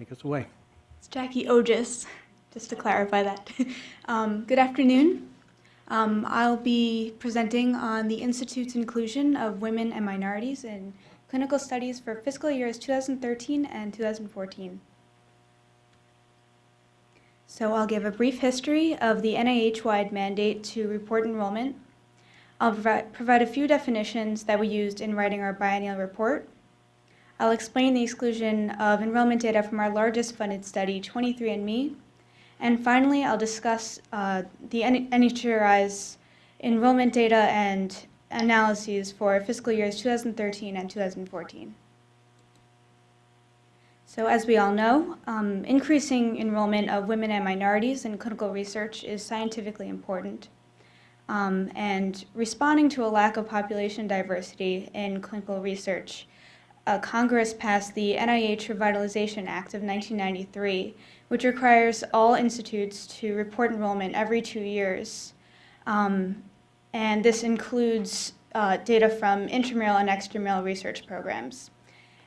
take us away. It's Jackie Ogis, just to clarify that. um, good afternoon. Um, I'll be presenting on the Institute's inclusion of women and minorities in clinical studies for fiscal years 2013 and 2014. So I'll give a brief history of the NIH-wide mandate to report enrollment. I'll provide a few definitions that we used in writing our biennial report. I'll explain the exclusion of enrollment data from our largest funded study, 23andMe. And finally, I'll discuss uh, the NHGRI's enrollment data and analyses for fiscal years 2013 and 2014. So as we all know, um, increasing enrollment of women and minorities in clinical research is scientifically important. Um, and responding to a lack of population diversity in clinical research, uh, Congress passed the NIH Revitalization Act of 1993, which requires all institutes to report enrollment every two years. Um, and this includes uh, data from intramural and extramural research programs.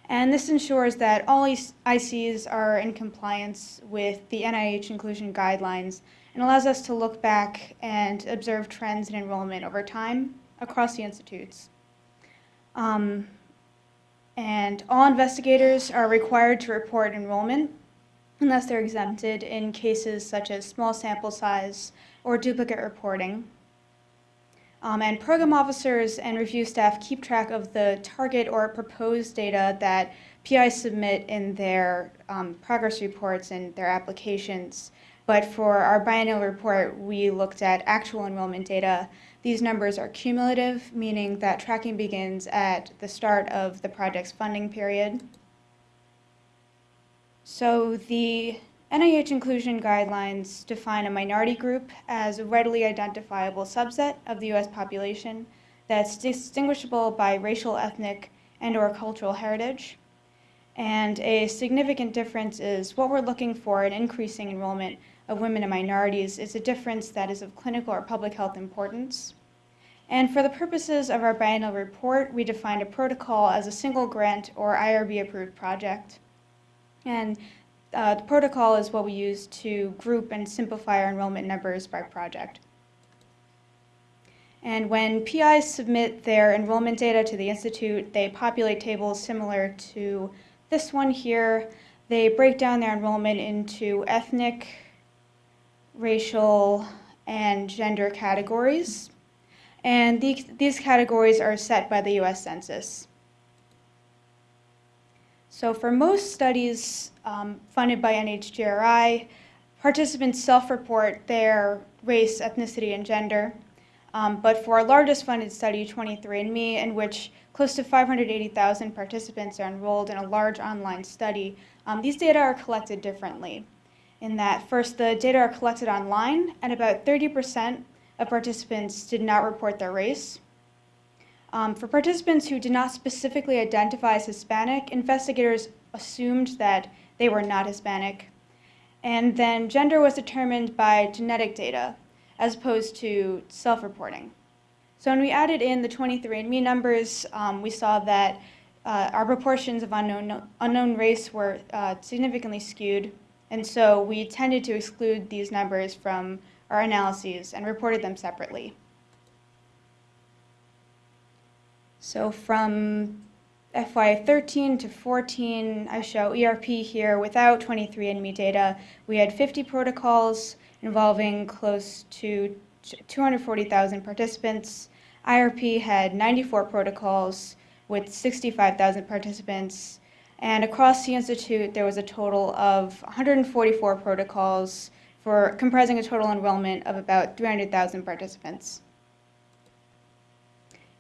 And this ensures that all ICs are in compliance with the NIH inclusion guidelines and allows us to look back and observe trends in enrollment over time across the institutes. Um, and all investigators are required to report enrollment unless they're exempted in cases such as small sample size or duplicate reporting. Um, and program officers and review staff keep track of the target or proposed data that PIs submit in their um, progress reports and their applications. But for our biennial report, we looked at actual enrollment data. These numbers are cumulative, meaning that tracking begins at the start of the project's funding period. So the NIH inclusion guidelines define a minority group as a readily identifiable subset of the U.S. population that's distinguishable by racial, ethnic, and or cultural heritage. And a significant difference is what we're looking for in increasing enrollment of women and minorities is a difference that is of clinical or public health importance. And for the purposes of our biennial report, we defined a protocol as a single grant or IRB approved project. And uh, the protocol is what we use to group and simplify our enrollment numbers by project. And when PIs submit their enrollment data to the Institute, they populate tables similar to this one here. They break down their enrollment into ethnic, racial, and gender categories. And these, these categories are set by the US Census. So for most studies um, funded by NHGRI, participants self-report their race, ethnicity, and gender. Um, but for our largest funded study, 23andMe, in which close to 580,000 participants are enrolled in a large online study, um, these data are collected differently. In that, first, the data are collected online, and about 30% of participants did not report their race. Um, for participants who did not specifically identify as Hispanic, investigators assumed that they were not Hispanic. And then gender was determined by genetic data as opposed to self-reporting. So when we added in the 23andMe numbers, um, we saw that uh, our proportions of unknown, unknown race were uh, significantly skewed. And so we tended to exclude these numbers from our analyses and reported them separately. So from FY13 to 14, I show ERP here without 23andMe data. We had 50 protocols involving close to 240,000 participants. IRP had 94 protocols with 65,000 participants. And across the Institute, there was a total of 144 protocols for comprising a total enrollment of about 300,000 participants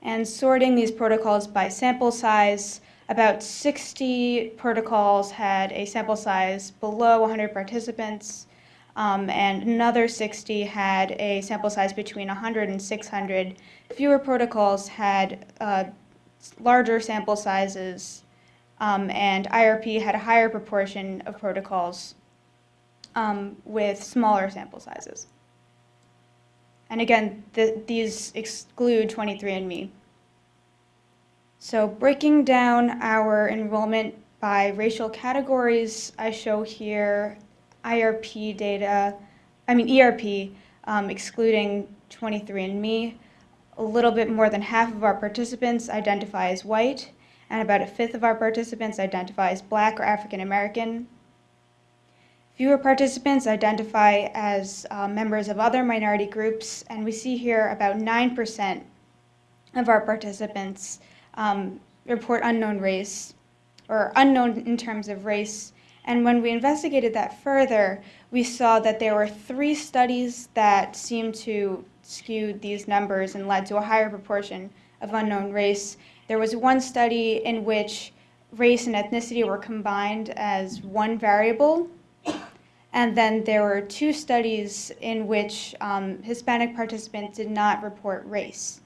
and sorting these protocols by sample size. About 60 protocols had a sample size below 100 participants, um, and another 60 had a sample size between 100 and 600. Fewer protocols had uh, larger sample sizes, um, and IRP had a higher proportion of protocols um, with smaller sample sizes. And again, the, these exclude 23andMe. So breaking down our enrollment by racial categories. I show here IRP data, I mean ERP, um, excluding 23andMe. A little bit more than half of our participants identify as white, and about a fifth of our participants identify as black or African American. Fewer participants identify as uh, members of other minority groups, and we see here about 9% of our participants um, report unknown race, or unknown in terms of race. And when we investigated that further, we saw that there were three studies that seemed to skew these numbers and led to a higher proportion of unknown race. There was one study in which race and ethnicity were combined as one variable, and then there were two studies in which um, Hispanic participants did not report race.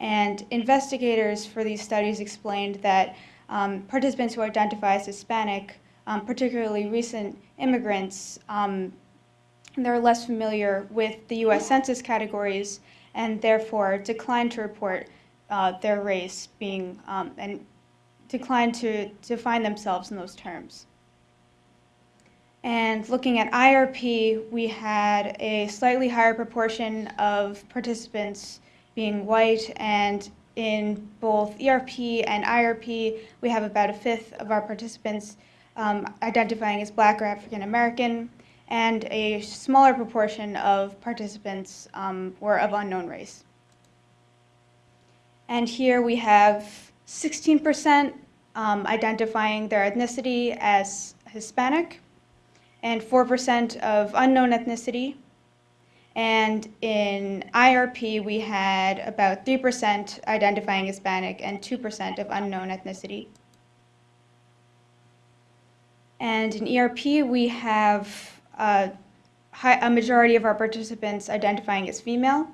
And investigators for these studies explained that um, participants who identify as Hispanic, um, particularly recent immigrants, um, they're less familiar with the US Census categories and therefore declined to report uh, their race being, um, and declined to define themselves in those terms. And looking at IRP, we had a slightly higher proportion of participants being white, and in both ERP and IRP, we have about a fifth of our participants um, identifying as black or African American, and a smaller proportion of participants um, were of unknown race. And here we have 16% um, identifying their ethnicity as Hispanic, and 4% of unknown ethnicity. And in IRP, we had about 3% identifying Hispanic and 2% of unknown ethnicity. And in ERP, we have a, high, a majority of our participants identifying as female.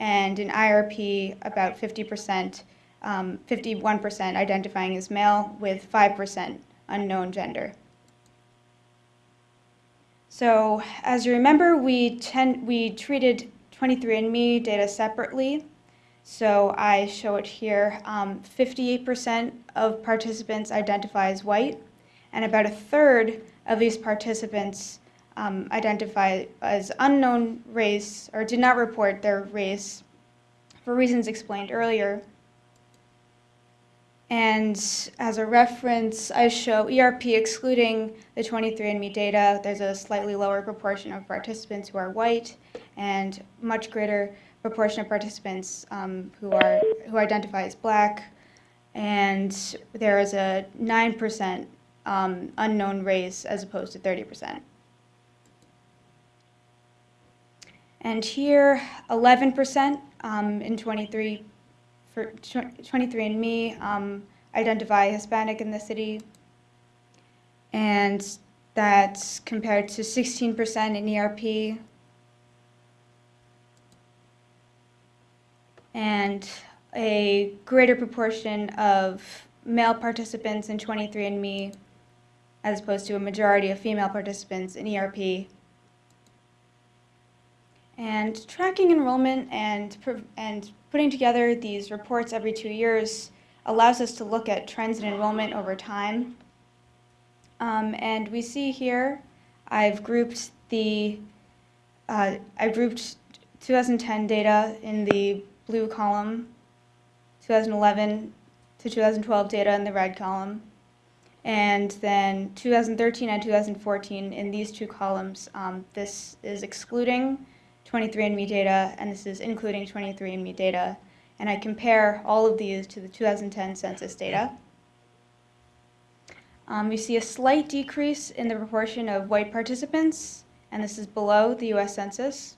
And in IRP, about 50%, um, 51% identifying as male with 5% unknown gender. So as you remember, we, ten, we treated 23andMe data separately. So I show it here. 58% um, of participants identify as white, and about a third of these participants um, identify as unknown race or did not report their race for reasons explained earlier. And as a reference, I show ERP excluding the 23andMe data. There's a slightly lower proportion of participants who are white and much greater proportion of participants um, who, are, who identify as black. And there is a 9% um, unknown race as opposed to 30%. And here, 11% um, in 23 for 23andMe um, identify Hispanic in the city, and that's compared to 16% in ERP. And a greater proportion of male participants in 23andMe as opposed to a majority of female participants in ERP. And tracking enrollment and, and putting together these reports every two years allows us to look at trends in enrollment over time. Um, and we see here, I've grouped the, uh, I grouped 2010 data in the blue column, 2011 to 2012 data in the red column, and then 2013 and 2014 in these two columns. Um, this is excluding 23andMe data, and this is including 23andMe data. And I compare all of these to the 2010 census data. Um, we see a slight decrease in the proportion of white participants, and this is below the US Census.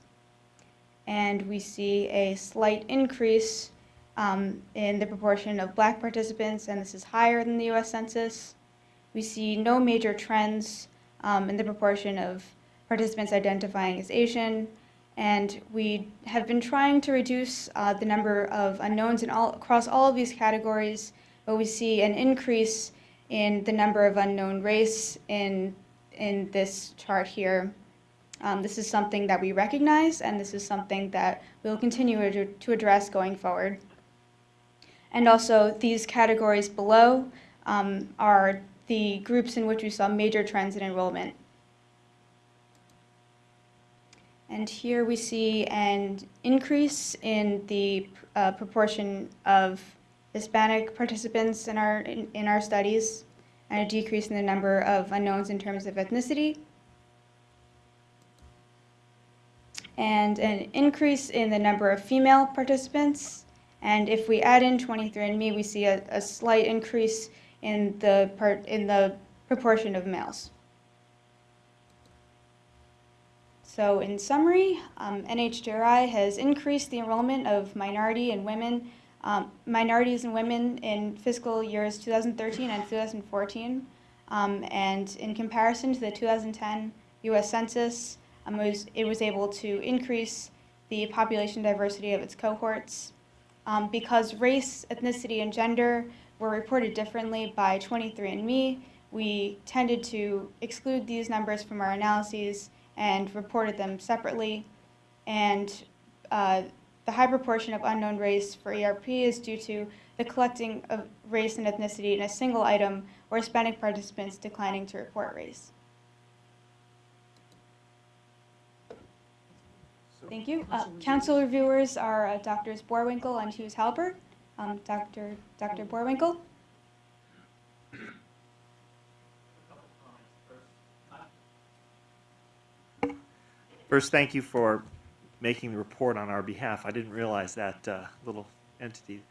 And we see a slight increase um, in the proportion of black participants, and this is higher than the US Census. We see no major trends um, in the proportion of participants identifying as Asian, and we have been trying to reduce uh, the number of unknowns in all, across all of these categories, but we see an increase in the number of unknown race in, in this chart here. Um, this is something that we recognize, and this is something that we'll continue to, to address going forward. And also, these categories below um, are the groups in which we saw major trends in enrollment. And here we see an increase in the uh, proportion of Hispanic participants in our, in, in our studies, and a decrease in the number of unknowns in terms of ethnicity. And an increase in the number of female participants. And if we add in 23andMe, we see a, a slight increase in the part in the proportion of males. So in summary, um, NHGRI has increased the enrollment of minority and women, um, minorities and women in fiscal years 2013 and 2014. Um, and in comparison to the 2010 U.S. Census, um, it, was, it was able to increase the population diversity of its cohorts. Um, because race, ethnicity, and gender were reported differently by 23andMe, we tended to exclude these numbers from our analyses and reported them separately. And uh, the high proportion of unknown race for ERP is due to the collecting of race and ethnicity in a single item or Hispanic participants declining to report race. Thank you. Uh, council reviewers are uh, Doctors Boerwinkle and Hughes Halbert. Um, Dr. Dr. Boerwinkle. First, thank you for making the report on our behalf. I didn't realize that uh, little entity.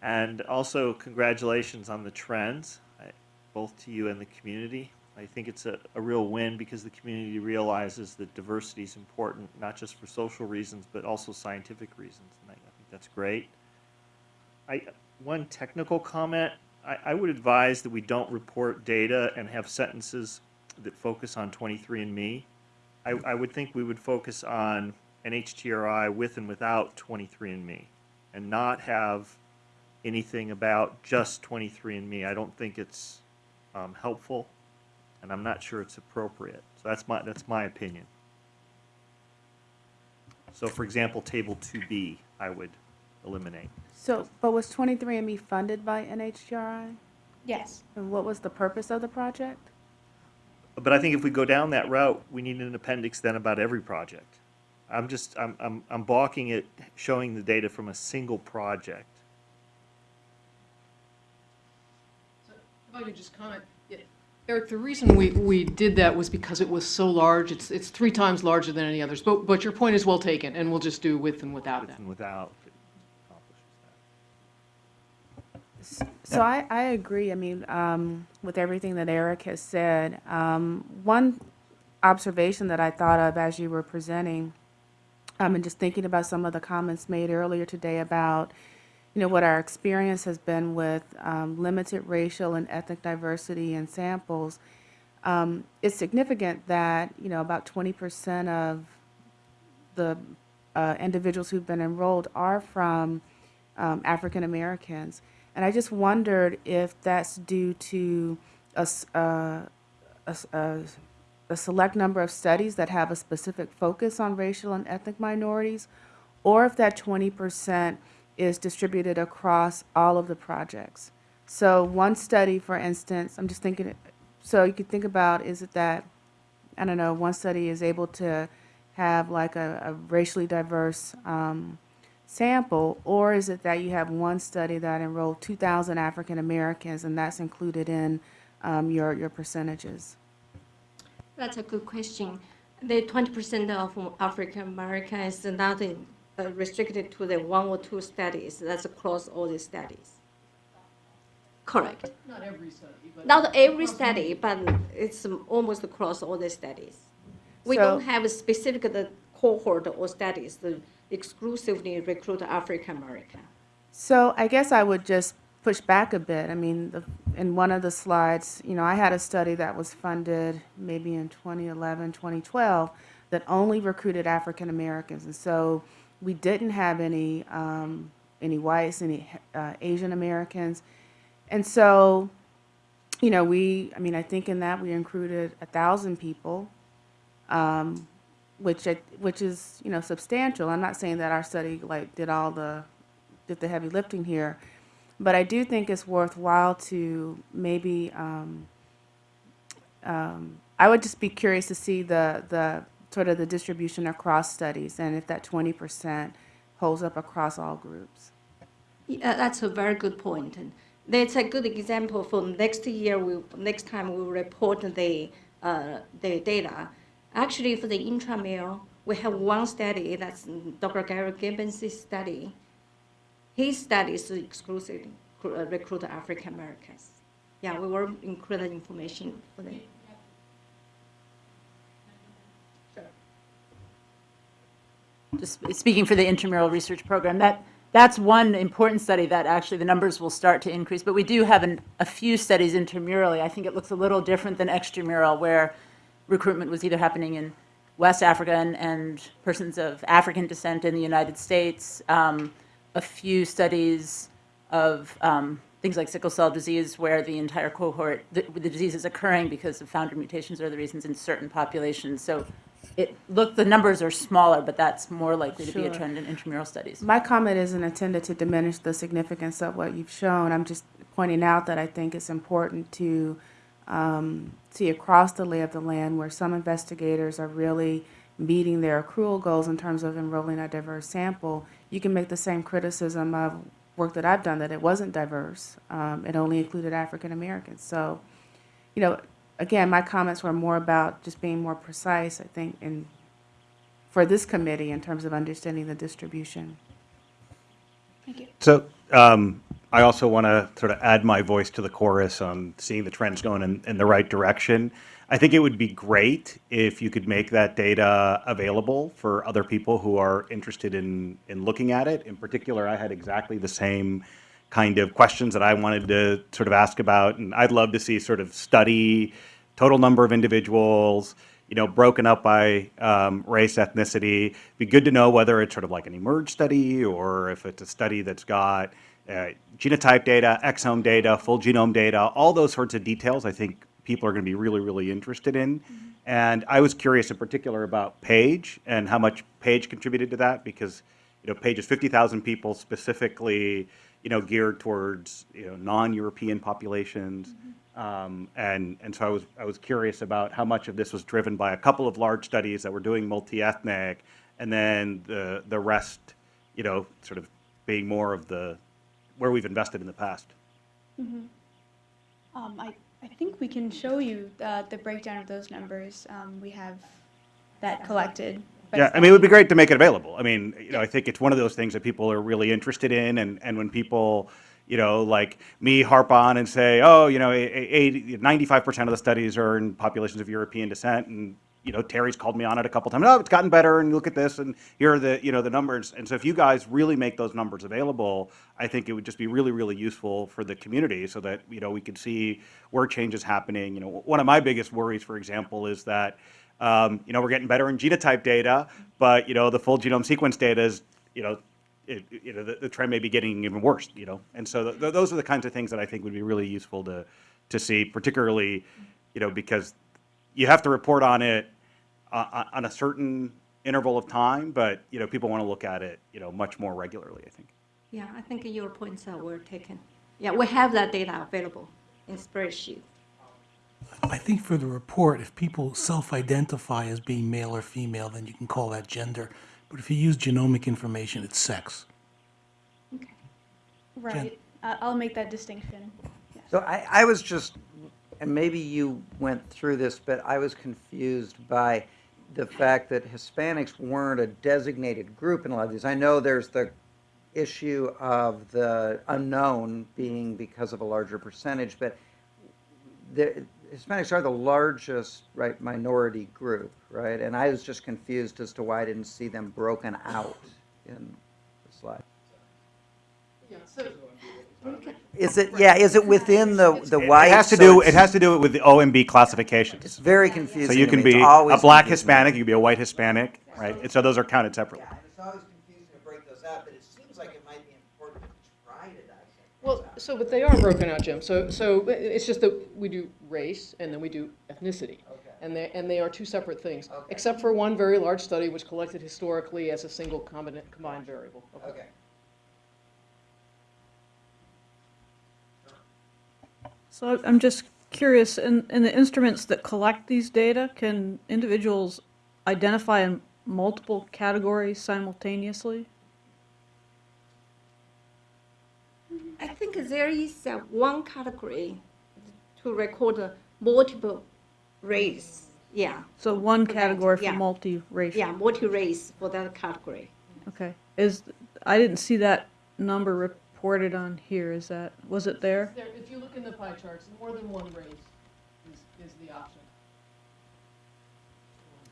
And also, congratulations on the trends, I, both to you and the community. I think it's a, a real win because the community realizes that diversity is important, not just for social reasons, but also scientific reasons. And I, I think that's great. I, one technical comment, I, I would advise that we don't report data and have sentences that focus on 23andMe. I, I would think we would focus on NHGRI with and without 23andMe and not have anything about just 23andMe. I don't think it's um, helpful and I'm not sure it's appropriate. So that's my, that's my opinion. So for example, table 2B, I would eliminate. So, but was 23andMe funded by NHGRI? Yes. And what was the purpose of the project? But I think if we go down that route, we need an appendix then about every project. I'm just, I'm, I'm, I'm balking at showing the data from a single project. So, If I could just comment, yeah, Eric, the reason we, we did that was because it was so large, it's, it's three times larger than any others, but, but your point is well taken, and we'll just do with and without With that. and without, if it accomplishes that. So I, I agree, I mean, um, with everything that Eric has said. Um, one observation that I thought of as you were presenting, um, and just thinking about some of the comments made earlier today about, you know, what our experience has been with um, limited racial and ethnic diversity in samples, um, it's significant that, you know, about 20% of the uh, individuals who've been enrolled are from um, African Americans. And I just wondered if that's due to a, uh, a a- a select number of studies that have a specific focus on racial and ethnic minorities, or if that 20% is distributed across all of the projects. So one study, for instance, I'm just thinking, so you could think about, is it that, I don't know, one study is able to have like a, a racially diverse um, sample, or is it that you have one study that enrolled 2,000 African Americans and that's included in um, your, your percentages? That's a good question. The 20% of African Americans is not in- uh, restricted to the one or two studies. That's across all the studies. Correct. Not every study, but. Not every study, but it's almost across all the studies. We So- don't have a specific the cohort or studies that exclusively recruit African American. So I guess I would just push back a bit. I mean, the, in one of the slides, you know, I had a study that was funded maybe in 2011, 2012 that only recruited African Americans, and so we didn't have any um, any whites, any uh, Asian Americans, and so, you know, we. I mean, I think in that we included a thousand people. Um, which which is you know substantial. I'm not saying that our study like did all the did the heavy lifting here, but I do think it's worthwhile to maybe um, um, I would just be curious to see the, the, sort of the distribution across studies and if that twenty percent holds up across all groups. Yeah, that's a very good point. And that's a good example for next year, we, next time we report the, uh, the data. Actually, for the intramural, we have one study, that's Dr. Gary Gibbons' study. His study is exclusively recruit- uh, African Americans. Yeah, we will include the information for them. just speaking for the intramural research program, that, that's one important study that actually the numbers will start to increase. But we do have an, a few studies intramurally. I think it looks a little different than extramural, where recruitment was either happening in West Africa and, and persons of African descent in the United States. Um, a few studies of um, things like sickle cell disease, where the entire cohort, the, the disease is occurring because of founder mutations or the reasons in certain populations. So it, look, the numbers are smaller, but that's more likely to be a trend in intramural studies. My comment isn't intended to diminish the significance of what you've shown. I'm just pointing out that I think it's important to um, see across the lay of the land where some investigators are really meeting their accrual goals in terms of enrolling a diverse sample. You can make the same criticism of work that I've done that it wasn't diverse. Um, it only included African Americans. So, you know, again, my comments were more about just being more precise, I think, in for this committee in terms of understanding the distribution. Thank you. So um, I also want to sort of add my voice to the chorus on seeing the trends going in, in the right direction. I think it would be great if you could make that data available for other people who are interested in, in looking at it. In particular, I had exactly the same kind of questions that I wanted to sort of ask about, and I'd love to see sort of study, total number of individuals, you know, broken up by um, race, ethnicity. Be good to know whether it's sort of like an eMERGE study or if it's a study that's got uh, genotype data, exome data, full genome data, all those sorts of details. I think people are going to be really, really interested in. And I was curious in particular about Page and how much Page contributed to that because, you know, Page is 50,000 people specifically, you know, geared towards, you know, non-European populations. Um, and, and so I was, I was curious about how much of this was driven by a couple of large studies that were doing multi-ethnic and then the, the rest, you know, sort of being more of the, where we've invested in the past. Um, I, I think we can show you uh, the breakdown of those numbers. Um, we have that collected. Yeah, I mean, it would be great to make it available. I mean, you know, I think it's one of those things that people are really interested in, and, and when people, you know, like me harp on and say, oh, you know, 95% of the studies are in populations of European descent, and, you know, Teri's called me on it a couple times, oh, it's gotten better, and look at this, and here are the, you know, the numbers. And so if you guys really make those numbers available, I think it would just be really, really useful for the community so that, you know, we could see where change is happening. You know, one of my biggest worries, for example, is that, um, you know, we're getting better in genotype data, but, you know, the full genome sequence data is, you know, it, you know, the, the trend may be getting even worse, you know? And so th- those are the kinds of things that I think would be really useful to, to see, particularly, you know, because you have to report on it uh, on a certain interval of time, but, you know, people want to look at it, you know, much more regularly, I think. Yeah, I think your points are well taken. Yeah, we have that data available in spreadsheet. I think for the report, if people self-identify as being male or female, then you can call that gender. But if you use genomic information, it's sex. Okay. Right. Uh, I'll make that distinction. So I, I was just, and maybe you went through this, but I was confused by the fact that Hispanics weren't a designated group in a lot of these. I know there's the issue of the unknown being because of a larger percentage, but the Hispanics are the largest, right, minority group, right? And I was just confused as to why I didn't see them broken out in the slide. Yeah, so, Is it, yeah, is it within the, the white? It white? has to so do, it's- it has to do with the OMB classifications. It's very confusing. So you to can me. It's be a always black confusing. Hispanic, you can be a white Hispanic, right? And so those are counted separately. Yeah, and it's always confusing to break those out, but it seems like it might be important to try to dissect. well, so, but they are broken out, Jim. So, so it's just that we do race and then we do ethnicity. Okay. And they, and they are two separate things, Okay. except for one very large study which collected historically as a single combined, combined variable. Okay. So I'm just curious, in, in the instruments that collect these data, can individuals identify in multiple categories simultaneously? I think there is uh, one category to record multiple race. Yeah, So one category for yeah. multiracial? yeah, multi-race for that category. Okay. Is, I didn't see that number reported on here. Is that, was it there? There, if you look in the pie charts, more than one race is, is the option.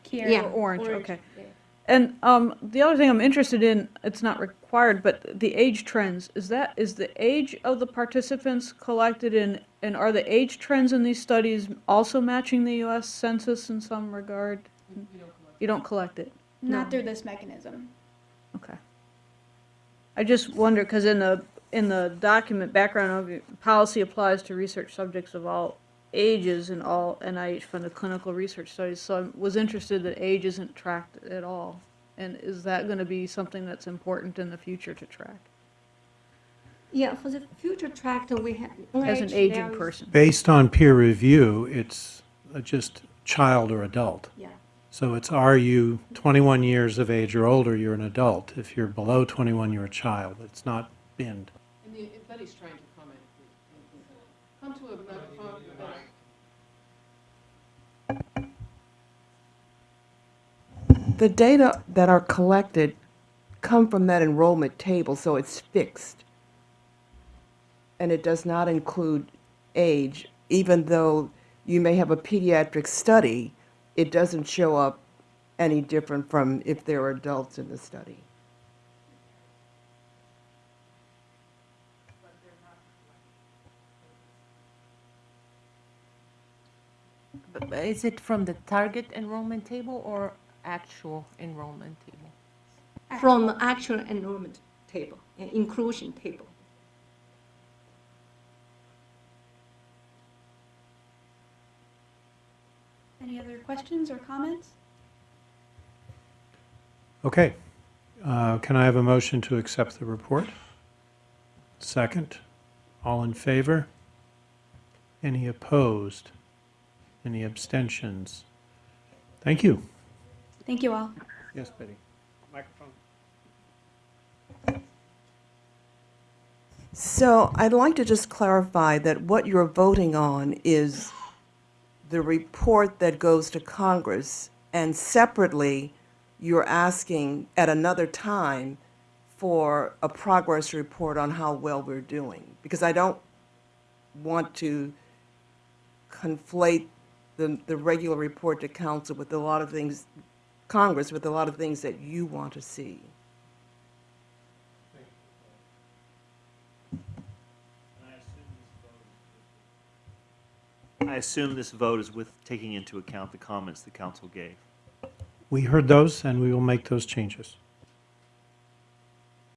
Here. Yeah, orange, okay. yeah. And um, the other thing I'm interested in, it's not required, but the age trends, is that, is the age of the participants collected in, and are the age trends in these studies also matching the US Census in some regard? You you don't collect. You don't collect it? Not through this mechanism. Okay. I just wonder, because in the, in the document background of policy applies to research subjects of all ages in all NIH-funded clinical research studies, so I was interested that age isn't tracked at all. And is that going to be something that's important in the future to track? Yeah, for the future track, we have. As an aging person? Based on peer review, it's uh, just child or adult. Yeah, So it's are you 21 years of age or older, you're an adult. If you're below 21, you're a child. It's not binned. Trying to come to a microphone. The data that are collected come from that enrollment table, so it's fixed. And it does not include age, even though you may have a pediatric study, it doesn't show up any different from if there are adults in the study. Is it from the target enrollment table or actual enrollment table? from the actual enrollment table, uh, inclusion table. Any other questions or comments? Okay. Uh, Can I have a motion to accept the report? Second. All in favor? Any opposed? Any abstentions? Thank you. Thank you all. Yes, Betty. Microphone. So I'd like to just clarify that what you're voting on is the report that goes to Congress, and separately, you're asking at another time for a progress report on how well we're doing. Because I don't want to conflate the, the regular report to council with a lot of things, Congress with a lot of things that you want to see. I assume this vote is with taking into account the comments the council gave. We heard those, and we will make those changes.